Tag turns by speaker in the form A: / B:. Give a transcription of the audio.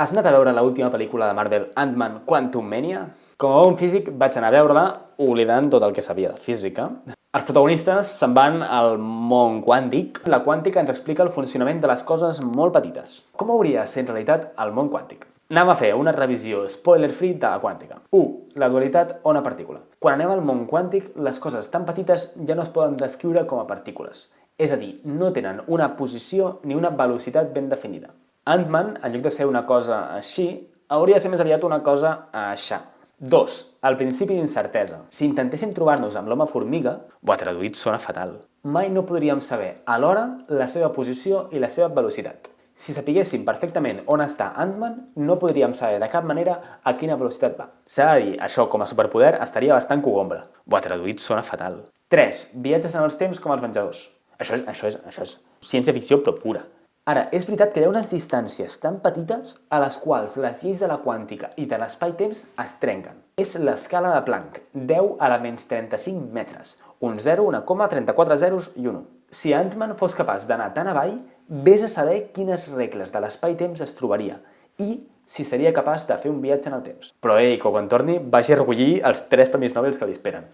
A: Has anat a veure l'última pel·lícula de Marvel, Ant-Man Quantum Mania? Com a bon físic vaig anar a veure-la oblidant tot el que sabia de física. Els protagonistes se'n van al món quàntic. La quàntica ens explica el funcionament de les coses molt petites. Com hauria de ser en realitat el món quàntic? Anem a fer una revisió spoiler-free de la quàntica. 1. La dualitat ona-partícula. Quan anem al món quàntic, les coses tan petites ja no es poden descriure com a partícules. És a dir, no tenen una posició ni una velocitat ben definida. Ant-Man, en lloc de ser una cosa així, hauria de ser més aviat una cosa aixà. 2. El principi d'incertesa. Si intentéssim trobar-nos amb l'home formiga, bo, traduït sona fatal. Mai no podríem saber alhora la seva posició i la seva velocitat. Si sapiguéssim perfectament on està Ant-Man, no podríem saber de cap manera a quina velocitat va. S'ha de dir, això com a superpoder estaria bastant cogombra. Bo, traduït sona fatal. 3. Viatges en els temps com els menjadors. Això és, això és, això és ciència-ficció però pura. Ara, és veritat que hi ha unes distàncies tan petites a les quals les lleis de la quàntica i de l'espai-temps es trenquen. És l'escala de Planck, 10 a la menys 35 metres, un 0, una coma, 34 zeros i un 1. Si Ant-Man fos capaç d'anar tan avall, vés a saber quines regles de l'espai-temps es trobaria i si seria capaç de fer un viatge en el temps. Però ei, que quan torni vagi a recollir els tres premis Nobel que li esperen.